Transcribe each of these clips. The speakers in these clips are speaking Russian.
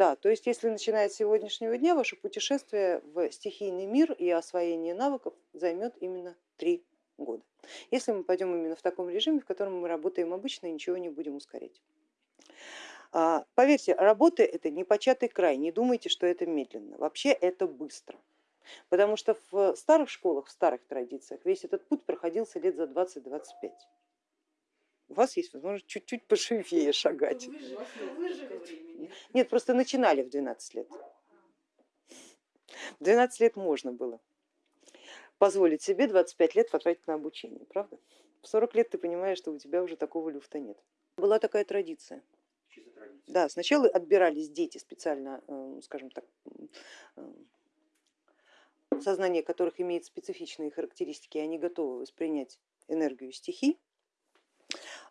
Да, то есть если начиная с сегодняшнего дня, ваше путешествие в стихийный мир и освоение навыков займет именно три года. Если мы пойдем именно в таком режиме, в котором мы работаем обычно и ничего не будем ускорять. А, поверьте, работа это не початый край, не думайте, что это медленно, вообще это быстро. Потому что в старых школах, в старых традициях весь этот путь проходился лет за 20-25. У вас есть возможность чуть-чуть пошивее шагать. Нет, просто начинали в 12 лет. В 12 лет можно было позволить себе 25 лет потратить на обучение, правда? В 40 лет ты понимаешь, что у тебя уже такого люфта нет. Была такая традиция. Да, сначала отбирались дети специально, э, скажем так, э, сознание которых имеет специфичные характеристики, они готовы воспринять энергию стихий.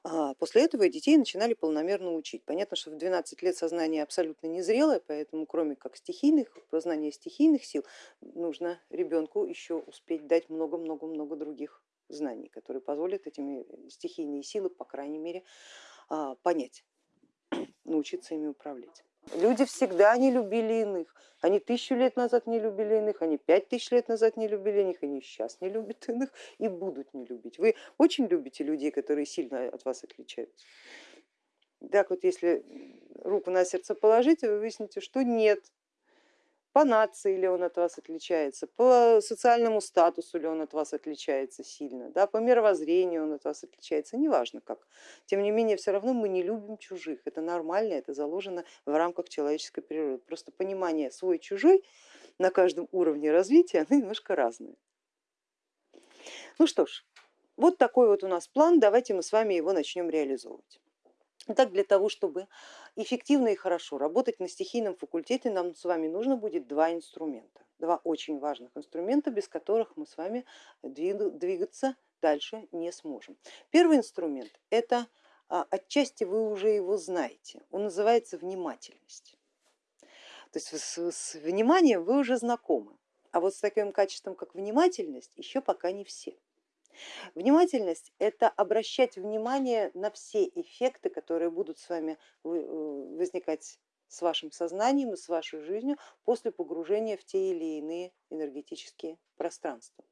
А после этого детей начинали полномерно учить. Понятно, что в 12 лет сознание абсолютно незрелое, поэтому кроме как стихийных, познания стихийных сил, нужно ребенку еще успеть дать много-много-много других знаний, которые позволят этими стихийные силы, по крайней мере, а, понять, научиться ими управлять. Люди всегда не любили иных. Они тысячу лет назад не любили иных, они пять тысяч лет назад не любили иных, они сейчас не любят иных и будут не любить. Вы очень любите людей, которые сильно от вас отличаются. Так вот, если руку на сердце положить, вы выясните, что нет, по нации ли он от вас отличается, по социальному статусу ли он от вас отличается сильно, да, по мировоззрению он от вас отличается, неважно как. Тем не менее, все равно мы не любим чужих, это нормально, это заложено в рамках человеческой природы. Просто понимание свой-чужой на каждом уровне развития, оно немножко разное. Ну что ж, вот такой вот у нас план, давайте мы с вами его начнем реализовывать. Итак, для того, чтобы эффективно и хорошо работать на стихийном факультете, нам с вами нужно будет два инструмента, два очень важных инструмента, без которых мы с вами двигаться дальше не сможем. Первый инструмент это а, отчасти вы уже его знаете, он называется внимательность. То есть с, с вниманием вы уже знакомы, а вот с таким качеством, как внимательность, еще пока не все. Внимательность это обращать внимание на все эффекты, которые будут с вами э, возникать с вашим сознанием и с вашей жизнью после погружения в те или иные энергетические пространства.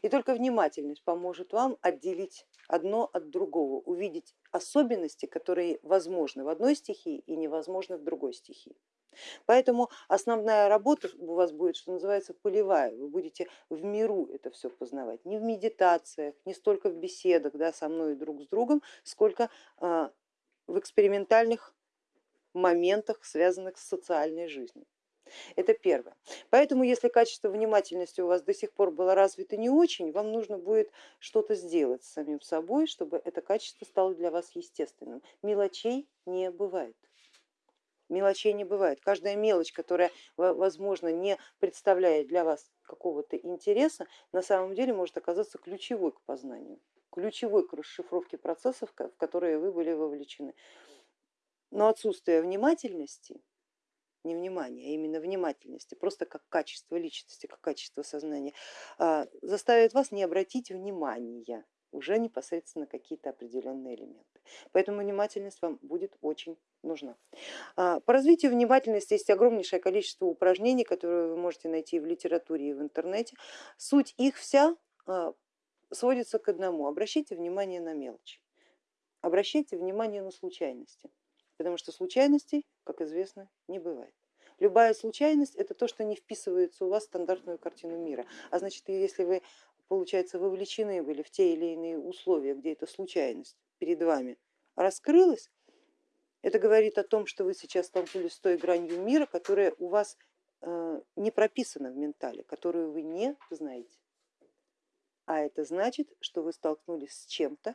И только внимательность поможет вам отделить одно от другого, увидеть особенности, которые возможны в одной стихии и невозможны в другой стихии. Поэтому основная работа у вас будет, что называется, полевая. Вы будете в миру это все познавать, не в медитациях, не столько в беседах да, со мной и друг с другом, сколько а, в экспериментальных моментах, связанных с социальной жизнью. Это первое. Поэтому если качество внимательности у вас до сих пор было развито не очень, вам нужно будет что-то сделать с самим собой, чтобы это качество стало для вас естественным. Мелочей не бывает мелочей не бывает. Каждая мелочь, которая, возможно, не представляет для вас какого-то интереса, на самом деле может оказаться ключевой к познанию, ключевой к расшифровке процессов, в которые вы были вовлечены. Но отсутствие внимательности, не внимания, а именно внимательности, просто как качество личности, как качество сознания, а, заставит вас не обратить внимания уже непосредственно какие-то определенные элементы. Поэтому внимательность вам будет очень нужна. А, по развитию внимательности есть огромнейшее количество упражнений, которые вы можете найти в литературе и в интернете. Суть их вся а, сводится к одному. Обращайте внимание на мелочи, обращайте внимание на случайности, потому что случайностей, как известно, не бывает. Любая случайность это то, что не вписывается у вас в стандартную картину мира. А значит, если вы, получается, вовлечены были в те или иные условия, где эта случайность перед вами раскрылась, это говорит о том, что вы сейчас столкнулись с той гранью мира, которая у вас э, не прописана в ментале, которую вы не знаете. А это значит, что вы столкнулись с чем-то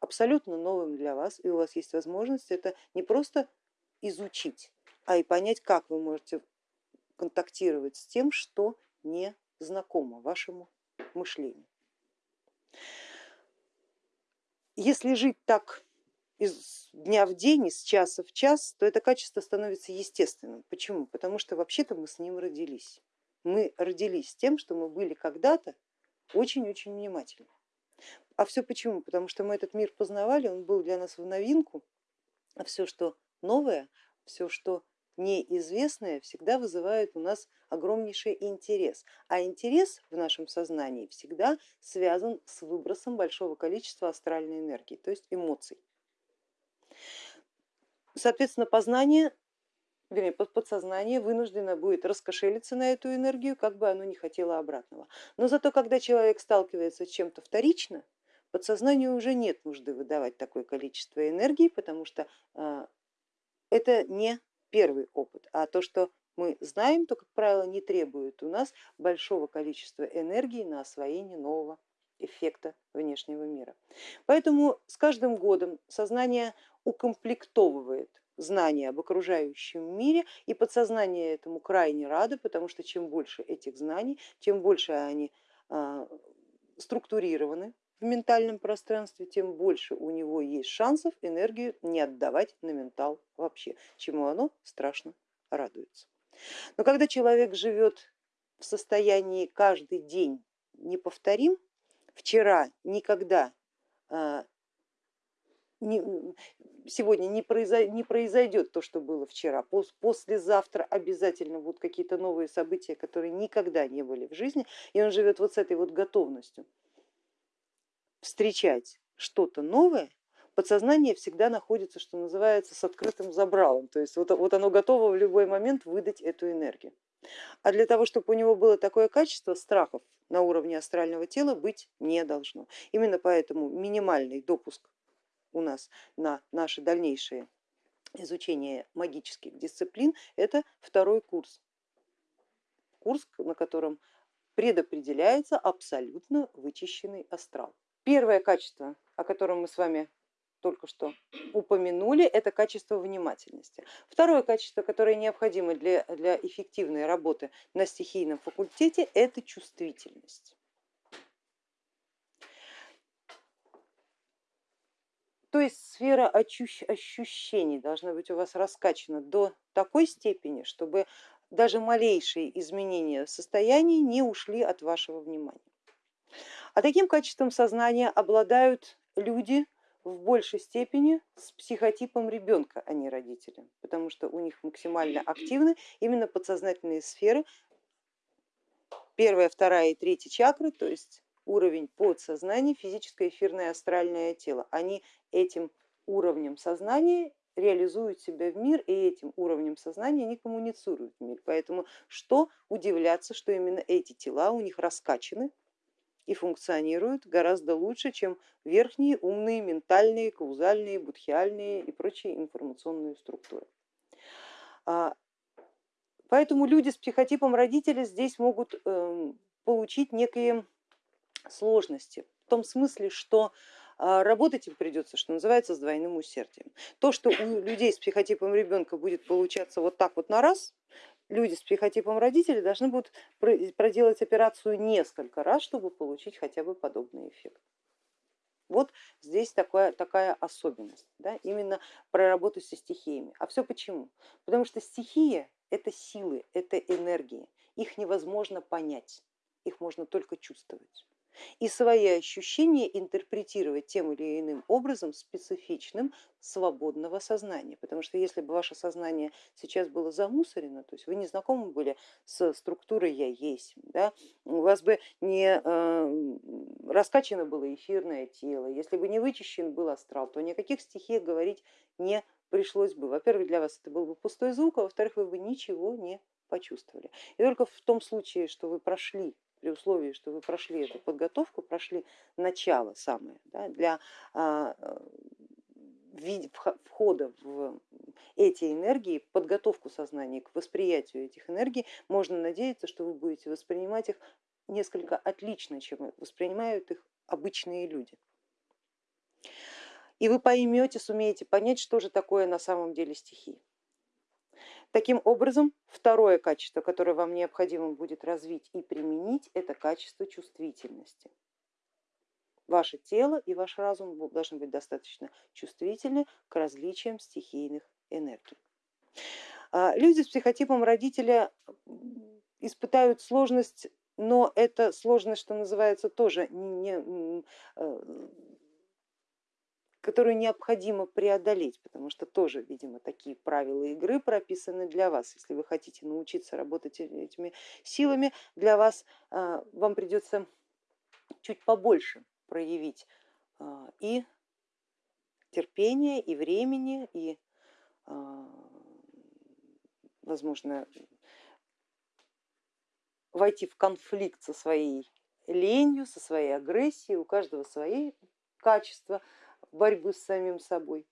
абсолютно новым для вас, и у вас есть возможность это не просто изучить, а и понять, как вы можете контактировать с тем, что не знакомо вашему мышлению. Если жить так из дня в день, из часа в час, то это качество становится естественным. Почему? Потому что вообще-то мы с ним родились. Мы родились тем, что мы были когда-то очень-очень внимательны. А все почему? Потому что мы этот мир познавали, он был для нас в новинку, а все, что новое, все, что неизвестное всегда вызывает у нас огромнейший интерес, а интерес в нашем сознании всегда связан с выбросом большого количества астральной энергии, то есть эмоций. Соответственно, познание, вернее, подсознание вынуждено будет раскошелиться на эту энергию, как бы оно ни хотело обратного. Но зато, когда человек сталкивается с чем-то вторично, подсознанию уже нет нужды выдавать такое количество энергии, потому что а, это не первый опыт, а то, что мы знаем, то, как правило, не требует у нас большого количества энергии на освоение нового эффекта внешнего мира. Поэтому с каждым годом сознание укомплектовывает знания об окружающем мире и подсознание этому крайне радо, потому что чем больше этих знаний, чем больше они а, структурированы в ментальном пространстве, тем больше у него есть шансов энергию не отдавать на ментал вообще, чему оно страшно радуется. Но когда человек живет в состоянии каждый день неповторим, вчера никогда а, сегодня не, произойдет то, что было вчера, послезавтра обязательно будут какие-то новые события, которые никогда не были в жизни, и он живет вот с этой вот готовностью встречать что-то новое, подсознание всегда находится, что называется, с открытым забралом, то есть вот, вот оно готово в любой момент выдать эту энергию. А для того, чтобы у него было такое качество, страхов на уровне астрального тела быть не должно. Именно поэтому минимальный допуск у нас на наше дальнейшее изучение магических дисциплин это второй курс. Курс, на котором предопределяется абсолютно вычищенный астрал. Первое качество, о котором мы с вами только что упомянули, это качество внимательности. Второе качество, которое необходимо для, для эффективной работы на стихийном факультете, это чувствительность. То есть сфера ощущений должна быть у вас раскачана до такой степени, чтобы даже малейшие изменения состояния не ушли от вашего внимания. А таким качеством сознания обладают люди в большей степени с психотипом ребенка, а не родителя, потому что у них максимально активны именно подсознательные сферы, первая, вторая и третья чакры, то есть уровень подсознания, физическое, эфирное, астральное тело. Они этим уровнем сознания реализуют себя в мир и этим уровнем сознания они коммуницируют в мир. Поэтому что удивляться, что именно эти тела у них раскачаны и функционируют гораздо лучше, чем верхние умные ментальные, каузальные, будхиальные и прочие информационные структуры. А, поэтому люди с психотипом родителя здесь могут эм, получить некие сложности в том смысле, что а, работать им придется, что называется, с двойным усердием. То, что у людей с психотипом ребенка будет получаться вот так вот на раз, люди с психотипом родителей должны будут проделать операцию несколько раз, чтобы получить хотя бы подобный эффект. Вот здесь такая, такая особенность, да, именно про работу со стихиями. А все почему? Потому что стихия это силы, это энергии, их невозможно понять, их можно только чувствовать и свои ощущения интерпретировать тем или иным образом специфичным свободного сознания. Потому что если бы ваше сознание сейчас было замусорено, то есть вы не знакомы были с структурой я есть, да, у вас бы не э, раскачано было эфирное тело, если бы не вычищен был астрал, то никаких стихий говорить не пришлось бы. Во-первых, для вас это был бы пустой звук, а во-вторых, вы бы ничего не почувствовали. И только в том случае, что вы прошли при условии, что вы прошли эту подготовку, прошли начало самое да, для а, входа в эти энергии, подготовку сознания к восприятию этих энергий, можно надеяться, что вы будете воспринимать их несколько отлично, чем воспринимают их обычные люди. И вы поймете, сумеете понять, что же такое на самом деле стихии. Таким образом, второе качество, которое вам необходимо будет развить и применить, это качество чувствительности. Ваше тело и ваш разум должны быть достаточно чувствительны к различиям стихийных энергий. А, люди с психотипом родителя испытают сложность, но эта сложность, что называется, тоже не, э, которую необходимо преодолеть, потому что тоже, видимо, такие правила игры прописаны для вас. Если вы хотите научиться работать этими силами, для вас а, вам придется чуть побольше проявить а, и терпения, и времени, и, а, возможно, войти в конфликт со своей ленью, со своей агрессией, у каждого свои качества борьбы с самим собой.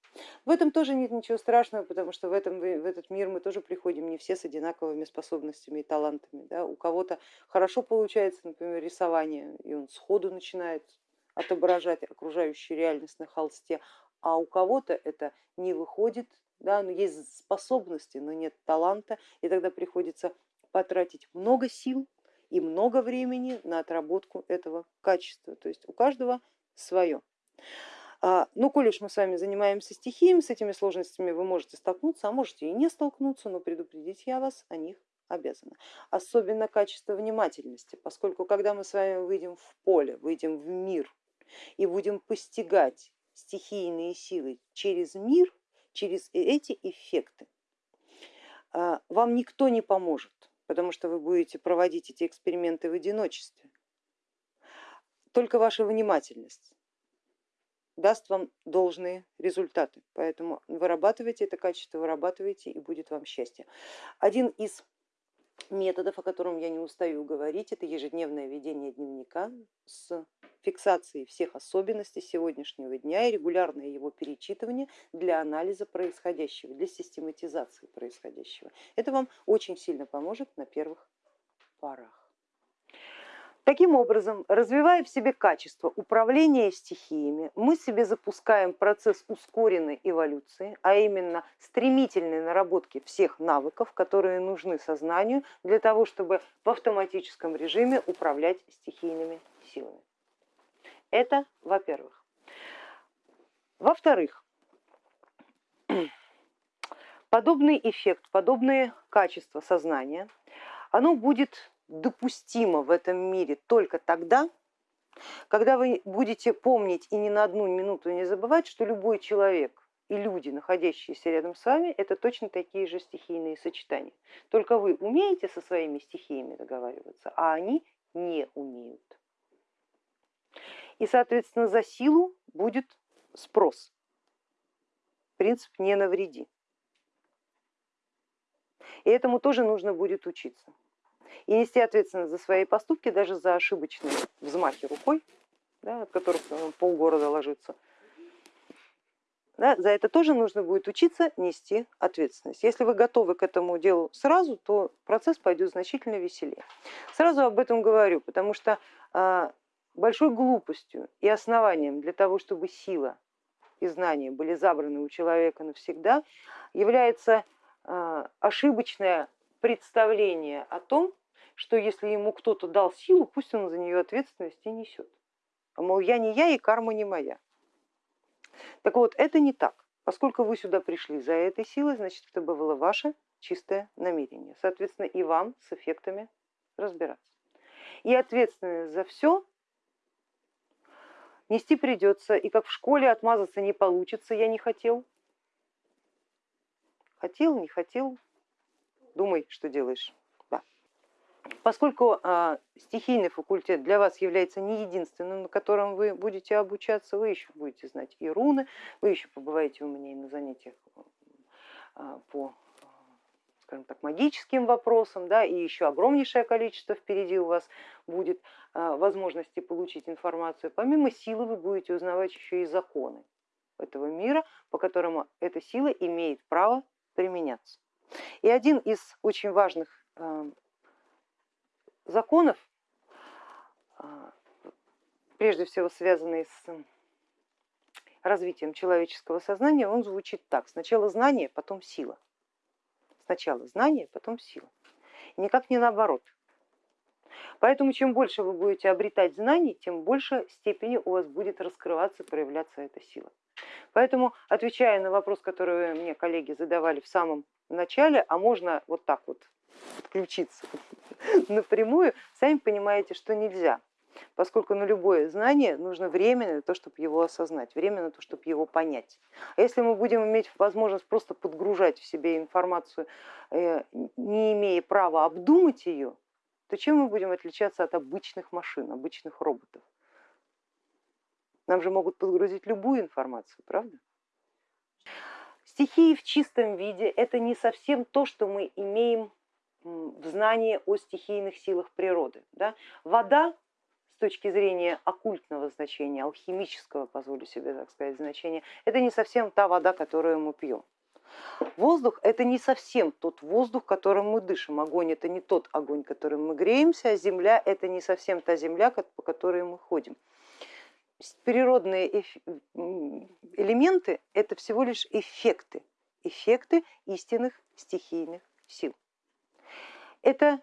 В этом тоже нет ничего страшного, потому что в, этом, в этот мир мы тоже приходим не все с одинаковыми способностями и талантами. Да? У кого-то хорошо получается, например, рисование, и он сходу начинает отображать окружающую реальность на холсте, а у кого-то это не выходит, да, но есть способности, но нет таланта, и тогда приходится потратить много сил и много времени на отработку этого качества. То есть у каждого свое. А, ну, коль уж мы с вами занимаемся стихиями, с этими сложностями вы можете столкнуться, а можете и не столкнуться, но предупредить я вас о них обязана. Особенно качество внимательности, поскольку когда мы с вами выйдем в поле, выйдем в мир и будем постигать стихийные силы через мир, через эти эффекты, а, вам никто не поможет потому что вы будете проводить эти эксперименты в одиночестве. Только ваша внимательность даст вам должные результаты, поэтому вырабатывайте это качество, вырабатывайте и будет вам счастье. Один из методов, о котором я не устаю говорить, это ежедневное ведение дневника с фиксацией всех особенностей сегодняшнего дня и регулярное его перечитывание для анализа происходящего, для систематизации происходящего. Это вам очень сильно поможет на первых порах. Таким образом, развивая в себе качество управления стихиями, мы себе запускаем процесс ускоренной эволюции, а именно стремительной наработки всех навыков, которые нужны сознанию для того, чтобы в автоматическом режиме управлять стихийными силами. Это во-первых. Во-вторых, подобный эффект, подобные качества сознания, оно будет допустимо в этом мире только тогда, когда вы будете помнить и ни на одну минуту не забывать, что любой человек и люди, находящиеся рядом с вами, это точно такие же стихийные сочетания. Только вы умеете со своими стихиями договариваться, а они не умеют. И, соответственно, за силу будет спрос. Принцип не навреди. И этому тоже нужно будет учиться и нести ответственность за свои поступки, даже за ошибочные взмахи рукой, да, от которых полгорода ложится. Да, за это тоже нужно будет учиться нести ответственность. Если вы готовы к этому делу сразу, то процесс пойдет значительно веселее. Сразу об этом говорю, потому что а, большой глупостью и основанием для того, чтобы сила и знания были забраны у человека навсегда, является а, ошибочное представление о том, что если ему кто-то дал силу, пусть он за нее ответственность и несет. Мол, я не я и карма не моя. Так вот, это не так. Поскольку вы сюда пришли за этой силой, значит это было ваше чистое намерение. Соответственно, и вам с эффектами разбираться. И ответственность за все нести придется, и как в школе отмазаться не получится, я не хотел. Хотел, не хотел, думай, что делаешь. Поскольку а, стихийный факультет для вас является не единственным, на котором вы будете обучаться, вы еще будете знать и руны, вы еще побываете у меня и на занятиях а, по скажем так, магическим вопросам, да, и еще огромнейшее количество впереди у вас будет а, возможности получить информацию. Помимо силы вы будете узнавать еще и законы этого мира, по которому эта сила имеет право применяться. И один из очень важных законов, а, прежде всего связанный с развитием человеческого сознания, он звучит так. Сначала знание, потом сила. Сначала знание, потом сила. никак не наоборот. Поэтому чем больше вы будете обретать знаний, тем больше степени у вас будет раскрываться, проявляться эта сила. Поэтому, отвечая на вопрос, который мне коллеги задавали в самом начале, а можно вот так вот подключиться напрямую, сами понимаете, что нельзя. поскольку на любое знание нужно время на то, чтобы его осознать, время на то, чтобы его понять. А если мы будем иметь возможность просто подгружать в себе информацию, э, не имея права обдумать ее, то чем мы будем отличаться от обычных машин, обычных роботов? Нам же могут подгрузить любую информацию, правда? Стихии в чистом виде это не совсем то, что мы имеем в знании о стихийных силах природы. Да? Вода с точки зрения оккультного значения, алхимического, позволю себе так сказать, значения, это не совсем та вода, которую мы пьем. Воздух это не совсем тот воздух, которым мы дышим. Огонь это не тот огонь, которым мы греемся, а земля это не совсем та земля, по которой мы ходим. Природные элементы это всего лишь эффекты, эффекты истинных стихийных сил. Это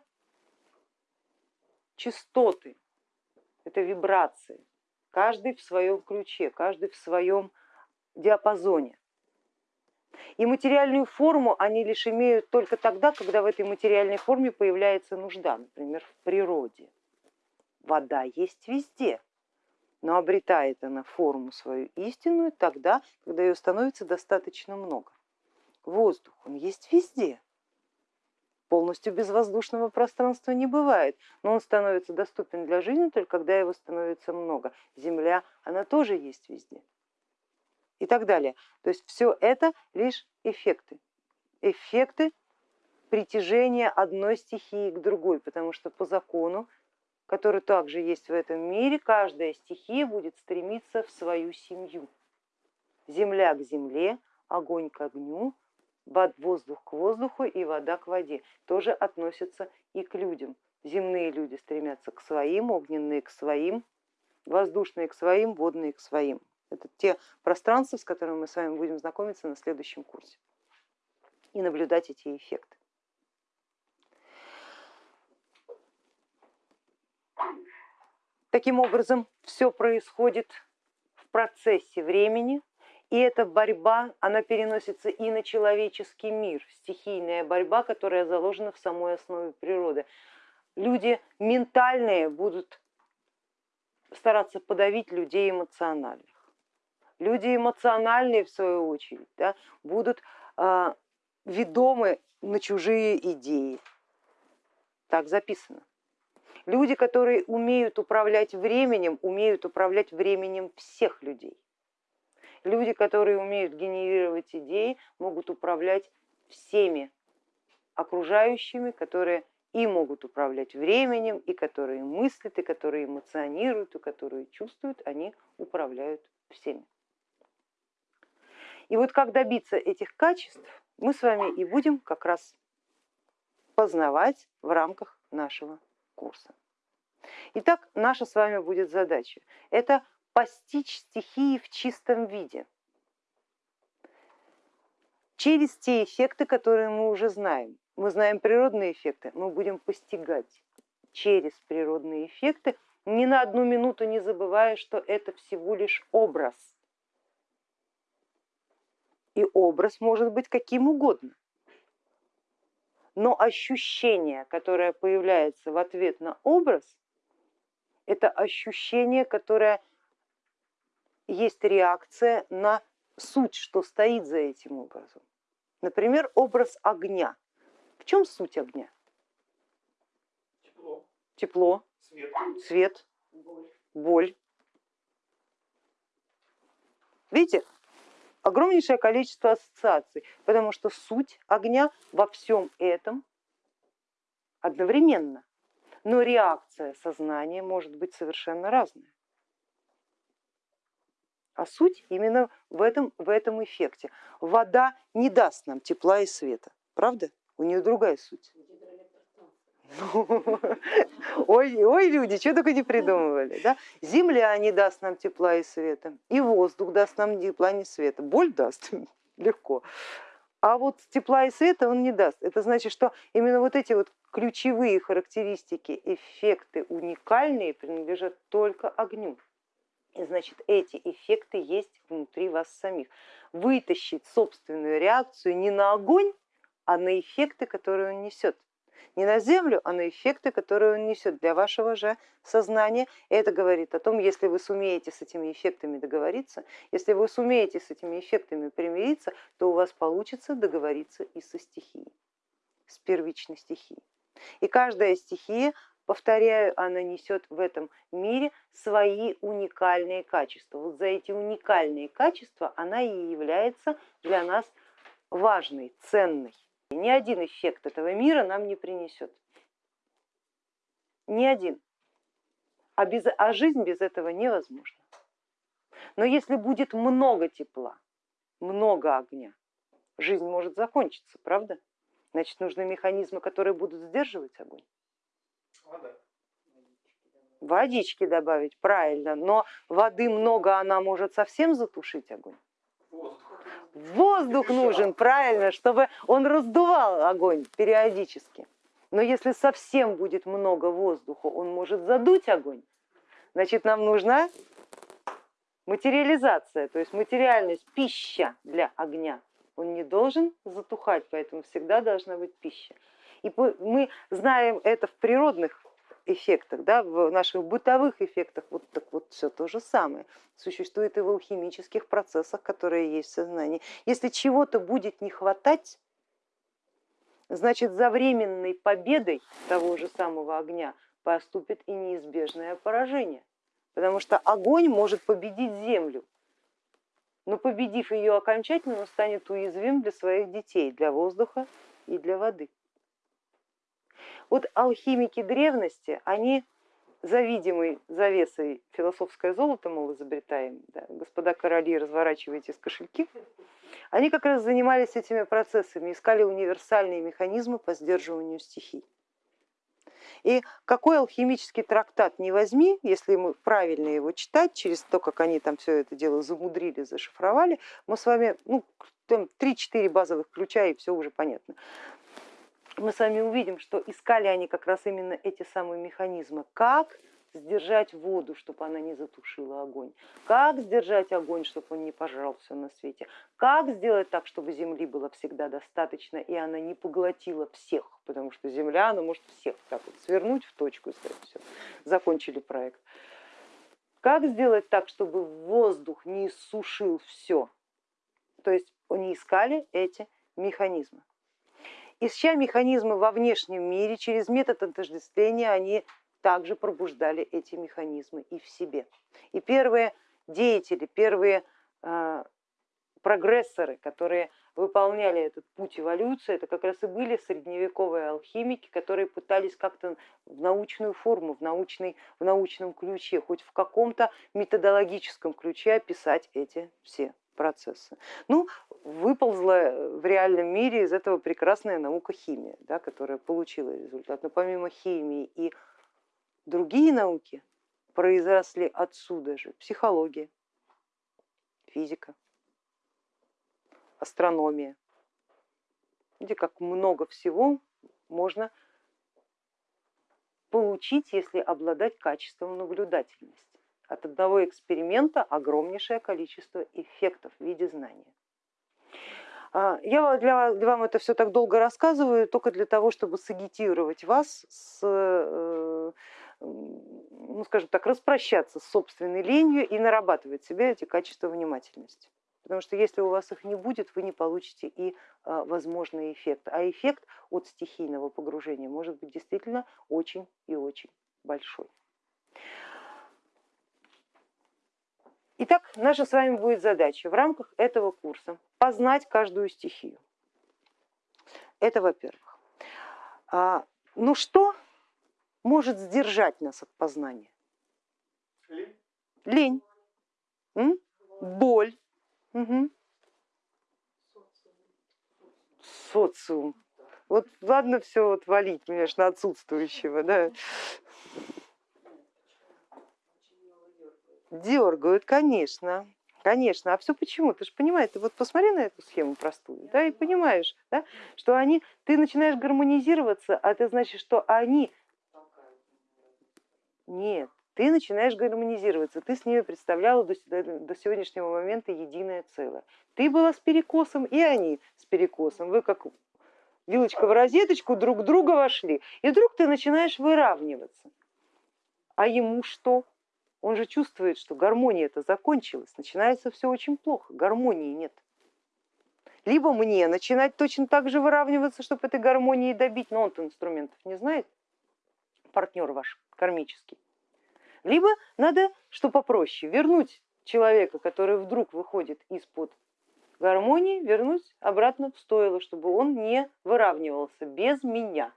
частоты, это вибрации, каждый в своем ключе, каждый в своем диапазоне. И материальную форму они лишь имеют только тогда, когда в этой материальной форме появляется нужда, например, в природе. Вода есть везде, но обретает она форму свою истинную тогда, когда ее становится достаточно много. Воздух, он есть везде, полностью безвоздушного пространства не бывает, но он становится доступен для жизни только когда его становится много. Земля, она тоже есть везде и так далее. То есть все это лишь эффекты, эффекты притяжения одной стихии к другой, потому что по закону, который также есть в этом мире, каждая стихия будет стремиться в свою семью. Земля к земле, огонь к огню, воздух к воздуху и вода к воде тоже относятся и к людям. Земные люди стремятся к своим, огненные к своим, воздушные к своим, водные к своим. Это те пространства, с которыми мы с вами будем знакомиться на следующем курсе и наблюдать эти эффекты. Таким образом, все происходит в процессе времени, и эта борьба, она переносится и на человеческий мир, стихийная борьба, которая заложена в самой основе природы. Люди ментальные будут стараться подавить людей эмоциональных. Люди эмоциональные, в свою очередь, да, будут э, ведомы на чужие идеи. Так записано. Люди, которые умеют управлять временем, умеют управлять временем всех людей. Люди, которые умеют генерировать идеи, могут управлять всеми окружающими, которые и могут управлять временем, и которые мыслят, и которые эмоционируют, и которые чувствуют, они управляют всеми. И вот как добиться этих качеств, мы с вами и будем как раз познавать в рамках нашего курса. Итак, наша с вами будет задача. Это постичь стихии в чистом виде через те эффекты, которые мы уже знаем. Мы знаем природные эффекты, мы будем постигать через природные эффекты, ни на одну минуту не забывая, что это всего лишь образ. И образ может быть каким угодно. Но ощущение, которое появляется в ответ на образ, это ощущение, которое есть реакция на суть, что стоит за этим образом. Например, образ огня. В чем суть огня? Тепло. Тепло. Свет. Свет. Боль. Боль. Видите, огромнейшее количество ассоциаций, потому что суть огня во всем этом одновременно, но реакция сознания может быть совершенно разная. А суть именно в этом, в этом эффекте. Вода не даст нам тепла и света, правда? У нее другая суть. Ой, ой, люди, что только не придумывали. Да? Земля не даст нам тепла и света, и воздух даст нам тепла и света. Боль даст легко. А вот тепла и света он не даст. Это значит, что именно вот эти вот ключевые характеристики, эффекты уникальные принадлежат только огню. Значит, эти эффекты есть внутри вас самих. Вытащить собственную реакцию не на огонь, а на эффекты, которые он несет. Не на Землю, а на эффекты, которые он несет для вашего же сознания. Это говорит о том, если вы сумеете с этими эффектами договориться, если вы сумеете с этими эффектами примириться, то у вас получится договориться и со стихией, с первичной стихией. И каждая стихия Повторяю, она несет в этом мире свои уникальные качества. Вот за эти уникальные качества она и является для нас важной, ценной. Ни один эффект этого мира нам не принесет. Ни один. А, без, а жизнь без этого невозможна. Но если будет много тепла, много огня, жизнь может закончиться, правда? Значит, нужны механизмы, которые будут сдерживать огонь. Водички добавить, правильно, но воды много, она может совсем затушить огонь. Воздух нужен, правильно, чтобы он раздувал огонь периодически. Но если совсем будет много воздуха, он может задуть огонь. Значит, нам нужна материализация, то есть материальность, пища для огня. Он не должен затухать, поэтому всегда должна быть пища. И мы знаем это в природных эффектах, да, в наших бытовых эффектах, вот так вот все то же самое. Существует и в алхимических процессах, которые есть в сознании. Если чего-то будет не хватать, значит за временной победой того же самого огня поступит и неизбежное поражение. Потому что огонь может победить землю, но победив ее окончательно, он станет уязвим для своих детей, для воздуха и для воды. Вот алхимики древности, они за видимой завесой философское золото, мол, изобретаем, да, господа короли, разворачивайте с кошельки, они как раз занимались этими процессами, искали универсальные механизмы по сдерживанию стихий. И какой алхимический трактат не возьми, если мы правильно его читать, через то, как они там все это дело замудрили, зашифровали, мы с вами ну, 3-4 базовых ключа и все уже понятно мы с вами увидим, что искали они как раз именно эти самые механизмы, как сдержать воду, чтобы она не затушила огонь, как сдержать огонь, чтобы он не пожрал все на свете, как сделать так, чтобы земли было всегда достаточно и она не поглотила всех, потому что земля, она может всех так вот свернуть в точку и сказать, все, закончили проект. Как сделать так, чтобы воздух не сушил все? То есть они искали эти механизмы. Ища механизмы во внешнем мире, через метод отождествления они также пробуждали эти механизмы и в себе. И первые деятели, первые э, прогрессоры, которые выполняли этот путь эволюции, это как раз и были средневековые алхимики, которые пытались как-то в научную форму, в, научный, в научном ключе, хоть в каком-то методологическом ключе описать эти все процессы. Ну, выползла в реальном мире из этого прекрасная наука химия, да, которая получила результат. Но помимо химии и другие науки произросли отсюда же психология, физика, астрономия. Видите, как много всего можно получить, если обладать качеством наблюдательности от одного эксперимента огромнейшее количество эффектов в виде знания. А, я для, для вам это все так долго рассказываю только для того, чтобы сагитировать вас с, э, ну, скажем так, распрощаться с собственной ленью и нарабатывать себе эти качества внимательности. Потому что если у вас их не будет, вы не получите и а, возможный эффект. А эффект от стихийного погружения может быть действительно очень и очень большой. Итак, наша с вами будет задача в рамках этого курса познать каждую стихию. Это во-первых. А, ну что может сдержать нас от познания? Лень. Лень. М? Боль. Угу. Социум. Вот ладно все вот валить, конечно, отсутствующего, да. Дергают, конечно, конечно. А все почему? Ты же понимаешь, ты вот посмотри на эту схему простую, да, и понимаешь, да, что они, ты начинаешь гармонизироваться, а это значит, что они... Нет, ты начинаешь гармонизироваться, ты с ними представляла до, до сегодняшнего момента единое целое. Ты была с перекосом, и они с перекосом. Вы как вилочка в розеточку, друг друга вошли, и вдруг ты начинаешь выравниваться. А ему что? Он же чувствует, что гармония это закончилась, начинается все очень плохо, гармонии нет. Либо мне начинать точно так же выравниваться, чтобы этой гармонии добить, но он-то инструментов не знает, партнер ваш кармический. Либо надо, что попроще, вернуть человека, который вдруг выходит из-под гармонии, вернуть обратно в стойло, чтобы он не выравнивался без меня.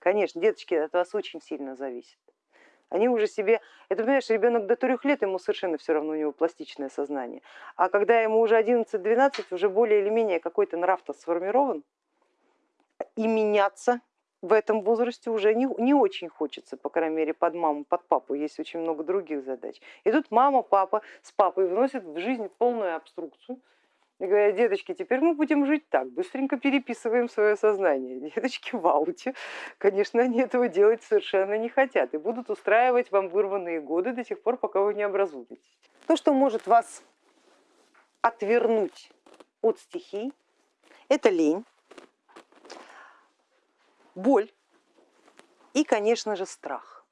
Конечно, деточки от вас очень сильно зависят. Они уже себе, это понимаешь, ребенок до трех лет, ему совершенно все равно, у него пластичное сознание. А когда ему уже 11-12, уже более или менее какой-то нрав-то сформирован, и меняться в этом возрасте уже не, не очень хочется, по крайней мере под маму, под папу, есть очень много других задач. И тут мама, папа с папой вносят в жизнь полную обструкцию, и говорят, деточки, теперь мы будем жить так, быстренько переписываем свое сознание. Деточки в конечно, они этого делать совершенно не хотят и будут устраивать вам вырванные годы до тех пор, пока вы не образуетесь. То, что может вас отвернуть от стихий, это лень, боль и, конечно же, страх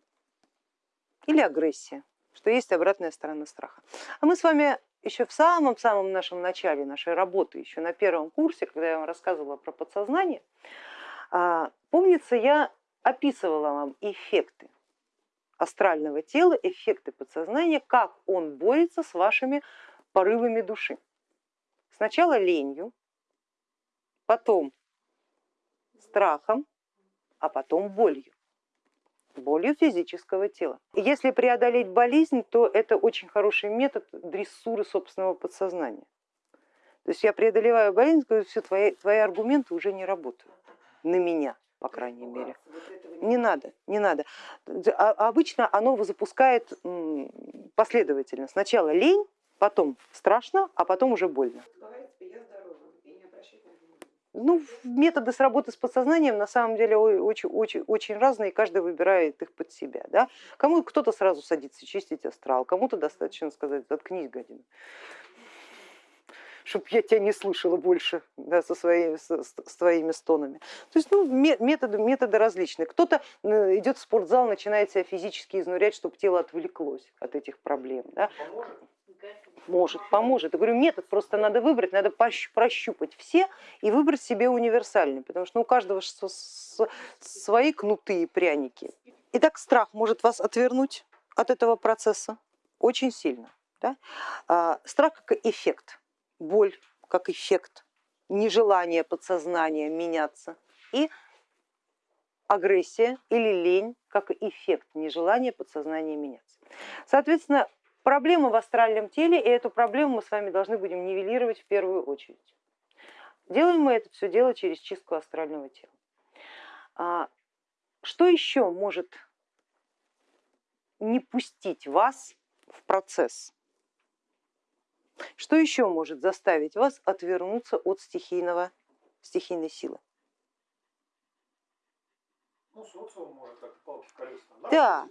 или агрессия, что есть обратная сторона страха. А мы с вами еще в самом-самом нашем начале нашей работы, еще на первом курсе, когда я вам рассказывала про подсознание, а, помнится, я описывала вам эффекты астрального тела, эффекты подсознания, как он борется с вашими порывами души. Сначала ленью, потом страхом, а потом болью болью физического тела. Если преодолеть болезнь, то это очень хороший метод дрессуры собственного подсознания. То есть я преодолеваю болезнь, говорю, все, твои, твои аргументы уже не работают на меня, по крайней мере. Не надо, не надо. А, обычно оно запускает последовательно. Сначала лень, потом страшно, а потом уже больно. Ну, методы с работы с подсознанием на самом деле очень, очень, очень разные, каждый выбирает их под себя. Да? Кому кто-то сразу садится чистить астрал, кому-то достаточно сказать, заткнись, гадина чтобы я тебя не слышала больше да, со своими, с, с твоими стонами. То есть ну, методы, методы различные. Кто-то э, идет в спортзал, начинает себя физически изнурять, чтобы тело отвлеклось от этих проблем. Да. Поможет? Может, поможет. Я говорю, метод просто надо выбрать, надо прощупать все и выбрать себе универсальный, потому что ну, у каждого свои кнуты и пряники. Итак, страх может вас отвернуть от этого процесса очень сильно. Да? А, страх как эффект, боль как эффект, нежелание подсознания меняться и агрессия или лень как эффект нежелания подсознания меняться. Соответственно, проблема в астральном теле, и эту проблему мы с вами должны будем нивелировать в первую очередь. Делаем мы это все дело через чистку астрального тела. А, что еще может не пустить вас в процесс? Что еще может заставить вас отвернуться от стихийного, стихийной силы? Ну, социум может Да,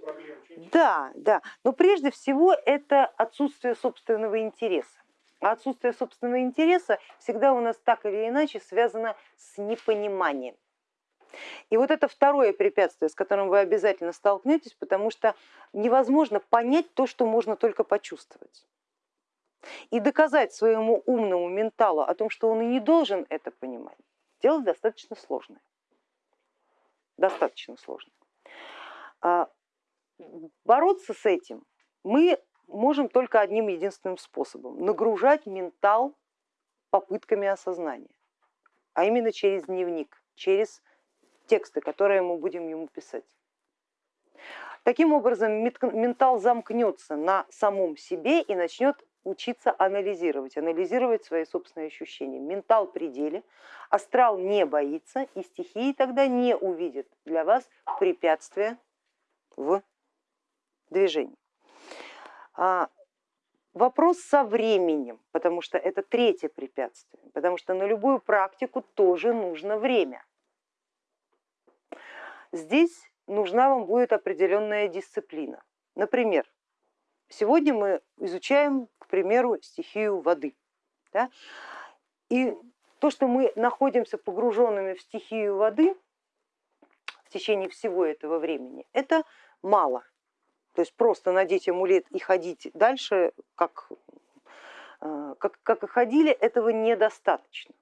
да, да. Но прежде всего это отсутствие собственного интереса. А отсутствие собственного интереса всегда у нас так или иначе связано с непониманием. И вот это второе препятствие, с которым вы обязательно столкнетесь, потому что невозможно понять то, что можно только почувствовать. И доказать своему умному менталу о том, что он и не должен это понимать, дело достаточно сложное достаточно сложно. А, бороться с этим мы можем только одним единственным способом, нагружать ментал попытками осознания, а именно через дневник, через тексты, которые мы будем ему писать. Таким образом ментал замкнется на самом себе и начнет учиться анализировать, анализировать свои собственные ощущения. Ментал пределе, астрал не боится и стихии тогда не увидит для вас препятствия в движении. А, вопрос со временем, потому что это третье препятствие, потому что на любую практику тоже нужно время. Здесь нужна вам будет определенная дисциплина. Например, сегодня мы изучаем к примеру, стихию воды. Да? И то, что мы находимся погруженными в стихию воды в течение всего этого времени, это мало. То есть просто надеть амулет и ходить дальше, как, э, как, как и ходили, этого недостаточно.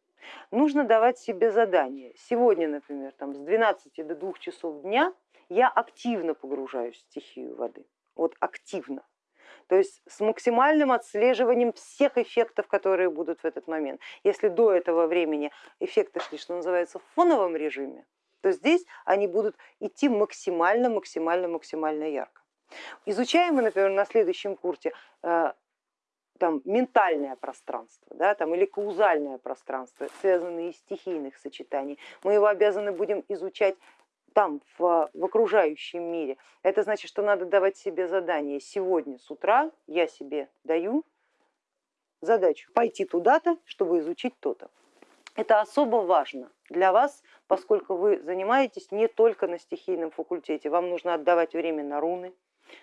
Нужно давать себе задание. Сегодня, например, там, с 12 до 2 часов дня я активно погружаюсь в стихию воды. Вот активно. То есть с максимальным отслеживанием всех эффектов, которые будут в этот момент. Если до этого времени эффекты шли, что называется, в фоновом режиме, то здесь они будут идти максимально, максимально, максимально ярко. Изучаем мы, например, на следующем курсе э, там, ментальное пространство да, там, или каузальное пространство, связанные из стихийных сочетаний. Мы его обязаны будем изучать там, в, в окружающем мире. Это значит, что надо давать себе задание. Сегодня с утра я себе даю задачу пойти туда-то, чтобы изучить то-то. Это особо важно для вас, поскольку вы занимаетесь не только на стихийном факультете, вам нужно отдавать время на руны,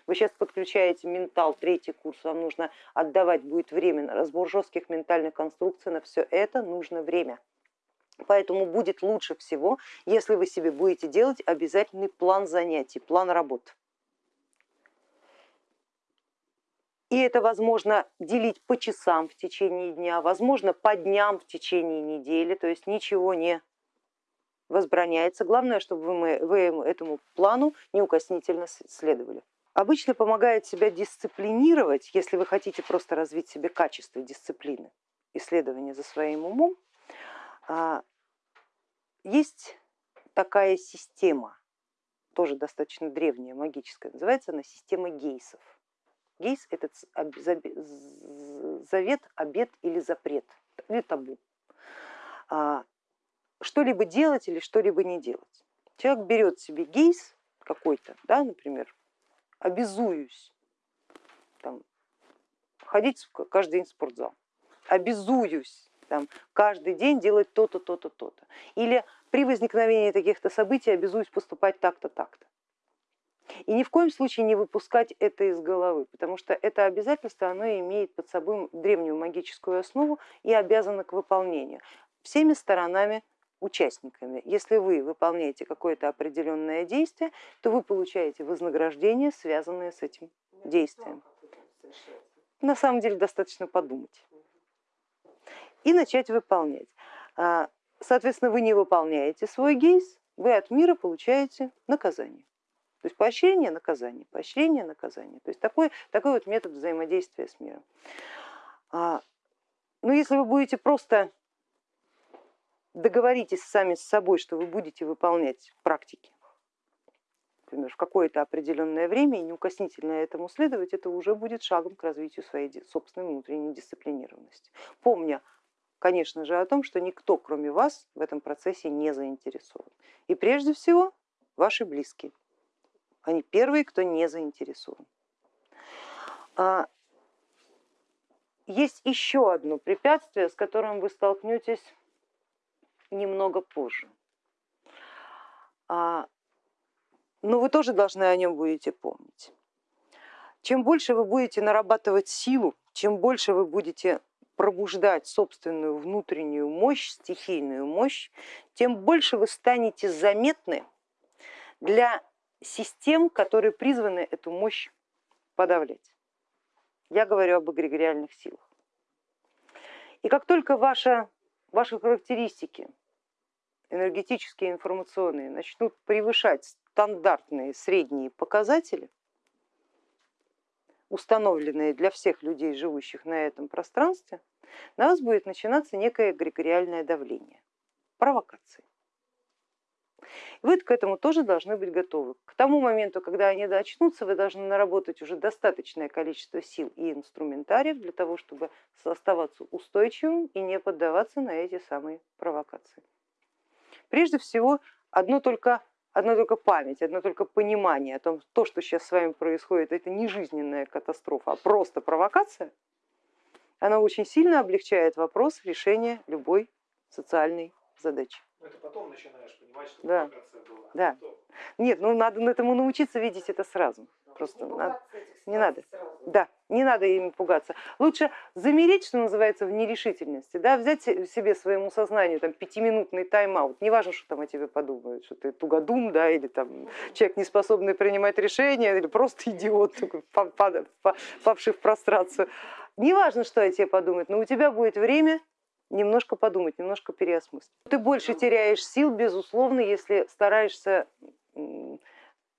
вы сейчас подключаете ментал, третий курс, вам нужно отдавать будет время на разбор жестких ментальных конструкций, на все это нужно время. Поэтому будет лучше всего, если вы себе будете делать обязательный план занятий, план работ. И это возможно делить по часам в течение дня, возможно по дням в течение недели, то есть ничего не возбраняется. Главное, чтобы вы, вы этому плану неукоснительно следовали. Обычно помогает себя дисциплинировать, если вы хотите просто развить себе качество дисциплины, исследования за своим умом, а, есть такая система, тоже достаточно древняя, магическая, называется она система гейсов. Гейс это завет, обет или запрет, или табу. Что-либо делать или что-либо не делать. Человек берет себе гейс какой-то, да, например, обязуюсь там, ходить каждый день в спортзал, обязуюсь там, каждый день делать то-то, то-то, то-то. Или при возникновении таких-то событий обязуюсь поступать так-то, так-то. И ни в коем случае не выпускать это из головы, потому что это обязательство оно имеет под собой древнюю магическую основу и обязано к выполнению всеми сторонами участниками. Если вы выполняете какое-то определенное действие, то вы получаете вознаграждение, связанное с этим действием. На самом деле достаточно подумать и начать выполнять. А, соответственно, вы не выполняете свой гейс, вы от мира получаете наказание. То есть поощрение, наказание, поощрение, наказание. То есть такой, такой вот метод взаимодействия с миром. А, Но ну, если вы будете просто договоритесь сами с собой, что вы будете выполнять практики, например, в какое-то определенное время и неукоснительно этому следовать, это уже будет шагом к развитию своей собственной внутренней дисциплинированности. Помня, конечно же, о том, что никто, кроме вас, в этом процессе не заинтересован. И прежде всего ваши близкие. Они первые, кто не заинтересован. А, есть еще одно препятствие, с которым вы столкнетесь немного позже. А, но вы тоже должны о нем будете помнить. Чем больше вы будете нарабатывать силу, чем больше вы будете пробуждать собственную внутреннюю мощь, стихийную мощь, тем больше вы станете заметны для систем, которые призваны эту мощь подавлять. Я говорю об эгрегориальных силах. И как только ваша, ваши характеристики энергетические и информационные начнут превышать стандартные средние показатели, установленные для всех людей, живущих на этом пространстве, на вас будет начинаться некое эгрегориальное давление, провокации. Вы к этому тоже должны быть готовы. К тому моменту, когда они очнутся, вы должны наработать уже достаточное количество сил и инструментариев для того, чтобы оставаться устойчивым и не поддаваться на эти самые провокации. Прежде всего, одно только, одно только память, одно только понимание о том, то, что сейчас с вами происходит, это не жизненная катастрофа, а просто провокация, она очень сильно облегчает вопрос решения любой социальной задачи. Но это потом начинаешь понимать, что да. провокация была. Да. Нет, ну надо этому научиться видеть это сразу. Просто надо, не надо. Да, не надо ими пугаться. Лучше замереть, что называется, в нерешительности, да, взять себе своему сознанию там, пятиминутный тайм-аут. Не важно, что там о тебе подумают, что ты тугодум, да, или там человек, не способный принимать решения, или просто идиот, такой, павший в прострацию. Не важно, что о тебе подумают, но у тебя будет время немножко подумать, немножко переосмыслить. Ты больше теряешь сил, безусловно, если стараешься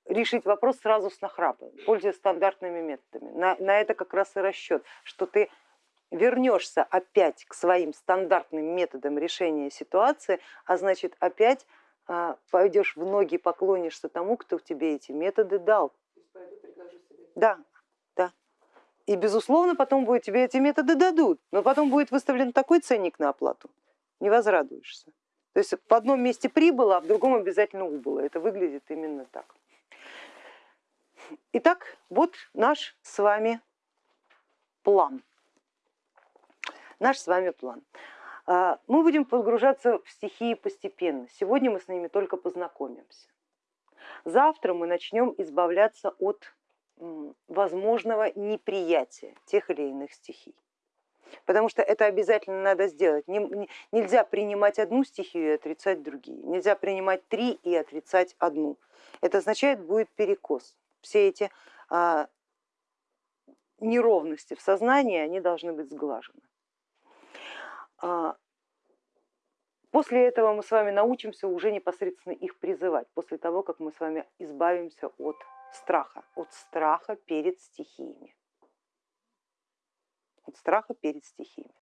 решить вопрос сразу с нахрапа, пользуясь стандартными методами. На, на это как раз и расчет, что ты вернешься опять к своим стандартным методам решения ситуации, а значит опять а, пойдешь в ноги, поклонишься тому, кто тебе эти методы дал. Да, да. И безусловно потом будет, тебе эти методы дадут, но потом будет выставлен такой ценник на оплату, не возрадуешься. То есть в одном месте прибыло, а в другом обязательно убыло. Это выглядит именно так. Итак, вот наш с вами план. Наш с вами план. А, мы будем погружаться в стихии постепенно. Сегодня мы с ними только познакомимся. Завтра мы начнем избавляться от возможного неприятия тех или иных стихий. Потому что это обязательно надо сделать. Нельзя принимать одну стихию и отрицать другие. Нельзя принимать три и отрицать одну. Это означает, будет перекос все эти а, неровности в сознании, они должны быть сглажены. А, после этого мы с вами научимся уже непосредственно их призывать, после того, как мы с вами избавимся от страха, от страха перед стихиями. От страха перед стихиями.